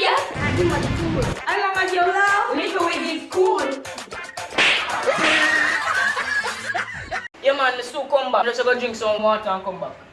idiot. How long as you love? Little with is cool. yeah man, let's still come back. Just go drink some water and come back.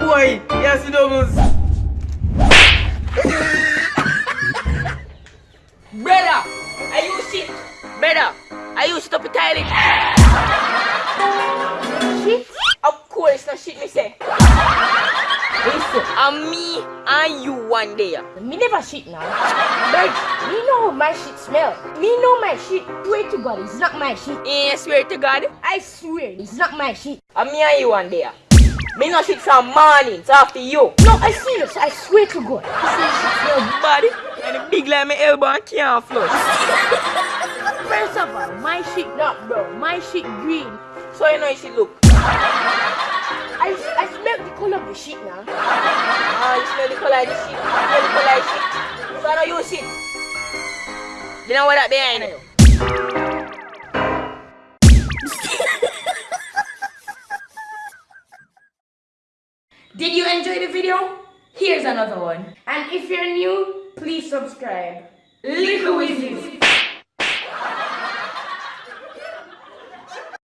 Boy, yes, doubles. Brother, are you shit? Brother, are you stop it tiling? Shit? Of course, not shit me say. Listen, And me and you one day. me never shit now. But me know how my shit smell. Me know my shit. Swear to God, it's not my shit. Eh, swear to God. I swear, it's not my shit. And me and you one day. Me no shit from morning it's after you. No, I serious. I swear to God. This is shit smell. Body and big like my elbow and can't flush. First of all, my shit not brown. My shit green. So you know you should look. I, I smell the color of the shit now. Ah, you smell the color of the shit. You smell the color of the shit. So I know you shit. You know what that behind you? Did you enjoy the video? Here's another one. And if you're new, please subscribe. Little Wizzy.